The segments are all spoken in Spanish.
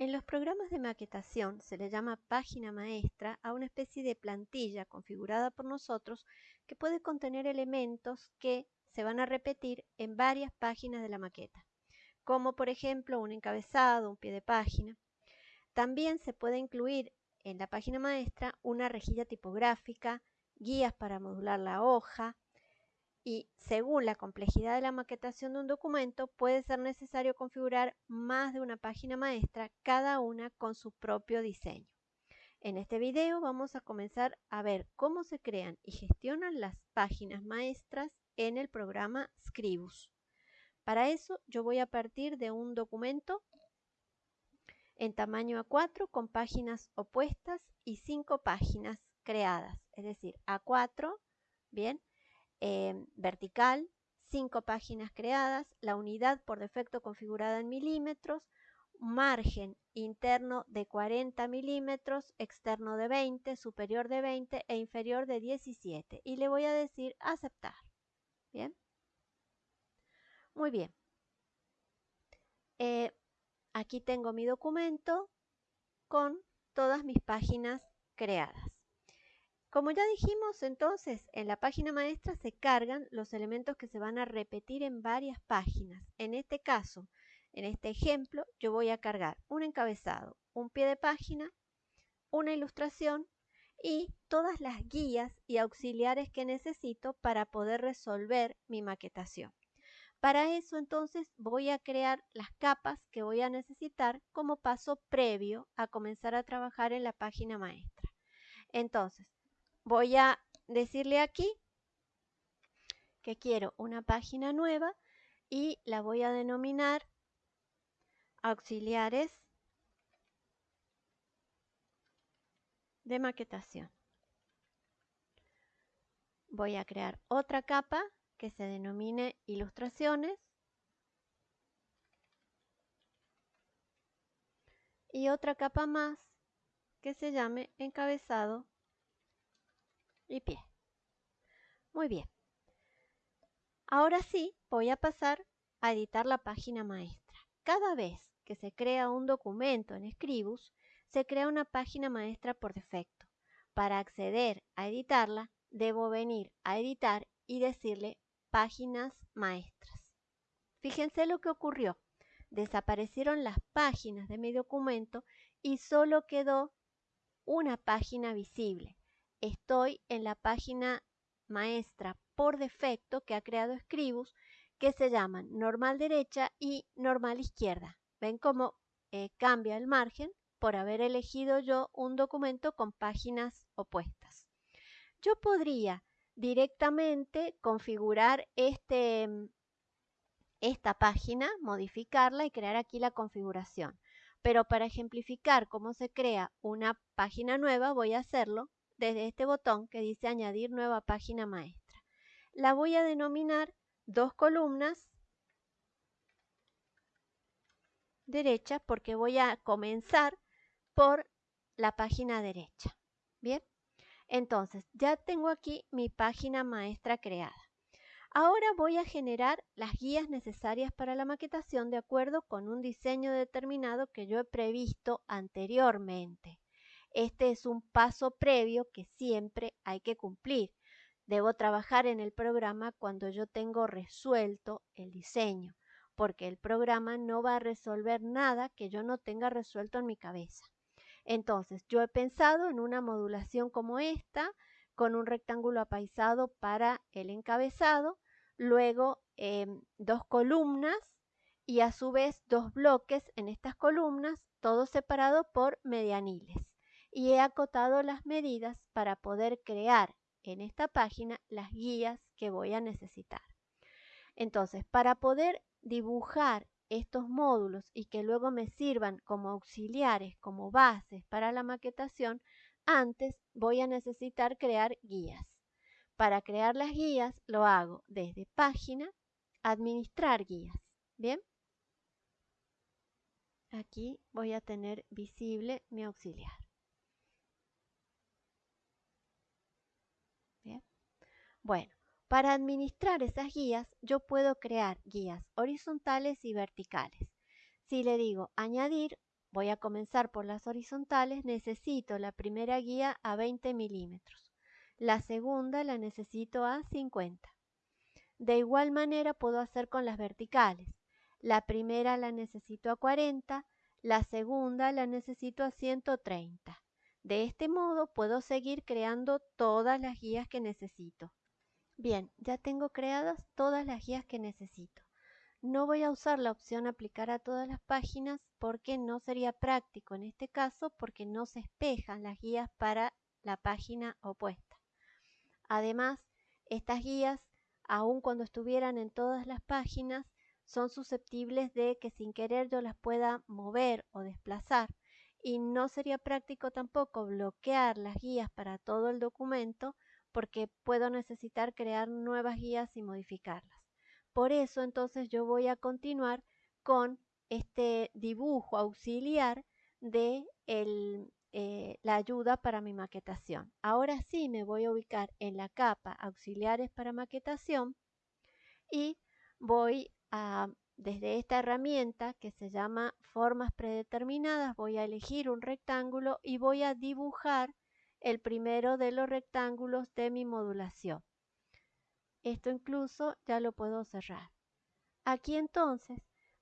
En los programas de maquetación se le llama página maestra a una especie de plantilla configurada por nosotros que puede contener elementos que se van a repetir en varias páginas de la maqueta, como por ejemplo un encabezado, un pie de página. También se puede incluir en la página maestra una rejilla tipográfica, guías para modular la hoja, y según la complejidad de la maquetación de un documento puede ser necesario configurar más de una página maestra, cada una con su propio diseño. En este video vamos a comenzar a ver cómo se crean y gestionan las páginas maestras en el programa Scribus. Para eso yo voy a partir de un documento en tamaño A4 con páginas opuestas y cinco páginas creadas, es decir, A4, bien, Em, vertical, 5 páginas creadas, la unidad por defecto configurada en milímetros, margen interno de 40 milímetros, externo de 20, superior de 20 e inferior de 17. Y le voy a decir aceptar. Bien. Muy bien. Eh, aquí tengo mi documento con todas mis páginas creadas. Como ya dijimos, entonces, en la página maestra se cargan los elementos que se van a repetir en varias páginas. En este caso, en este ejemplo, yo voy a cargar un encabezado, un pie de página, una ilustración y todas las guías y auxiliares que necesito para poder resolver mi maquetación. Para eso entonces voy a crear las capas que voy a necesitar como paso previo a comenzar a trabajar en la página maestra. Entonces, voy a decirle aquí que quiero una página nueva y la voy a denominar auxiliares de maquetación. Voy a crear otra capa que se denomine ilustraciones y otra capa más que se llame encabezado y pie. Muy bien. Ahora sí, voy a pasar a editar la página maestra. Cada vez que se crea un documento en Scribus, se crea una página maestra por defecto. Para acceder a editarla, debo venir a editar y decirle páginas maestras. Fíjense lo que ocurrió. Desaparecieron las páginas de mi documento y solo quedó una página visible estoy en la página maestra por defecto que ha creado Scribus que se llaman normal derecha y normal izquierda. ¿Ven cómo eh, cambia el margen por haber elegido yo un documento con páginas opuestas? Yo podría directamente configurar este, esta página, modificarla y crear aquí la configuración. Pero para ejemplificar cómo se crea una página nueva voy a hacerlo desde este botón que dice añadir nueva página maestra. La voy a denominar dos columnas derecha porque voy a comenzar por la página derecha. Bien, entonces ya tengo aquí mi página maestra creada. Ahora voy a generar las guías necesarias para la maquetación de acuerdo con un diseño determinado que yo he previsto anteriormente. Este es un paso previo que siempre hay que cumplir. Debo trabajar en el programa cuando yo tengo resuelto el diseño, porque el programa no va a resolver nada que yo no tenga resuelto en mi cabeza. Entonces, yo he pensado en una modulación como esta, con un rectángulo apaisado para el encabezado, luego em, dos columnas y a su vez dos bloques en estas columnas, todo separado por medianiles y he acotado las medidas para poder crear en esta página las guías que voy a necesitar. Entonces, para poder dibujar estos módulos y que luego me sirvan como auxiliares, como bases para la maquetación, antes voy a necesitar crear guías. Para crear las guías lo hago desde página, administrar guías. ¿Bien? Aquí voy a tener visible mi auxiliar. Bueno, para administrar esas guías yo puedo crear guías horizontales y verticales. Si le digo añadir, voy a comenzar por las horizontales, necesito la primera guía a 20 milímetros. La segunda la necesito a 50. De igual manera puedo hacer con las verticales. La primera la necesito a 40, la segunda la necesito a 130. De este modo puedo seguir creando todas las guías que necesito. Bien, ya tengo creadas todas las guías que necesito. No voy a usar la opción aplicar a todas las páginas porque no sería práctico en este caso porque no se espejan las guías para la página opuesta. Además, estas guías, aun cuando estuvieran en todas las páginas, son susceptibles de que sin querer yo las pueda mover o desplazar y no sería práctico tampoco bloquear las guías para todo el documento porque puedo necesitar crear nuevas guías y modificarlas. Por eso entonces yo voy a continuar con este dibujo auxiliar de eh, la ayuda para mi maquetación. Ahora sí me voy a ubicar en la capa auxiliares para maquetación y voy a, desde esta herramienta que se llama formas predeterminadas, voy a elegir un rectángulo y voy a dibujar el primero de los rectángulos de mi modulación. Esto incluso ya lo puedo cerrar. Aquí entonces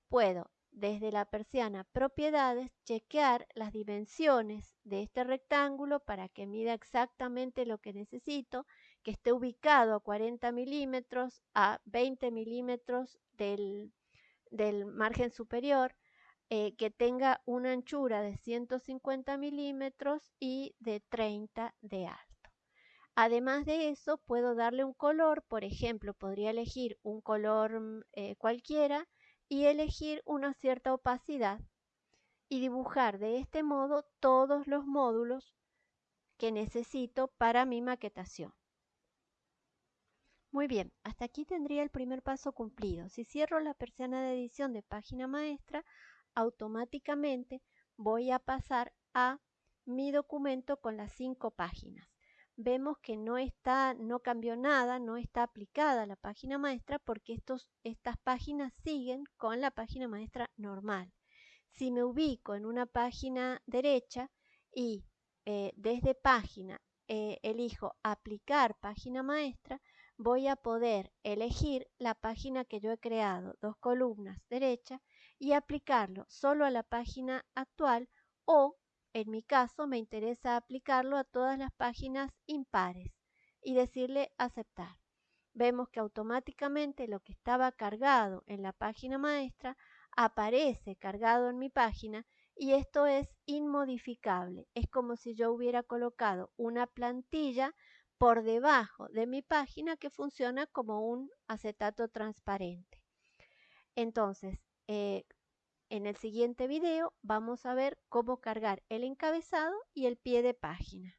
puedo desde la persiana propiedades chequear las dimensiones de este rectángulo para que mida exactamente lo que necesito, que esté ubicado a 40 milímetros a 20 milímetros del, margen superior, eh, que tenga una anchura de 150 milímetros y de 30 de alto. Además de eso, puedo darle un color, por ejemplo, podría elegir un color mm, eh, cualquiera y elegir una cierta opacidad y dibujar de este modo todos los módulos que necesito para mi maquetación. Muy bien, hasta aquí tendría el primer paso cumplido. Si cierro la persiana de edición de página maestra, automáticamente voy a pasar a mi documento con las cinco páginas vemos que no está, no cambió nada, no está aplicada la página maestra porque estos, estas páginas siguen con la página maestra normal. Si me ubico en una página derecha y eh, desde página eh, elijo aplicar página maestra, voy a poder elegir la página que yo he creado, dos columnas derecha, y aplicarlo solo a la página actual o en mi caso me interesa aplicarlo a todas las páginas impares y decirle aceptar. Vemos que automáticamente lo que estaba cargado en la página maestra aparece cargado en mi página y esto es inmodificable. Es como si yo hubiera colocado una plantilla por debajo de mi página que funciona como un acetato transparente. Entonces, eh, en el siguiente video vamos a ver cómo cargar el encabezado y el pie de página.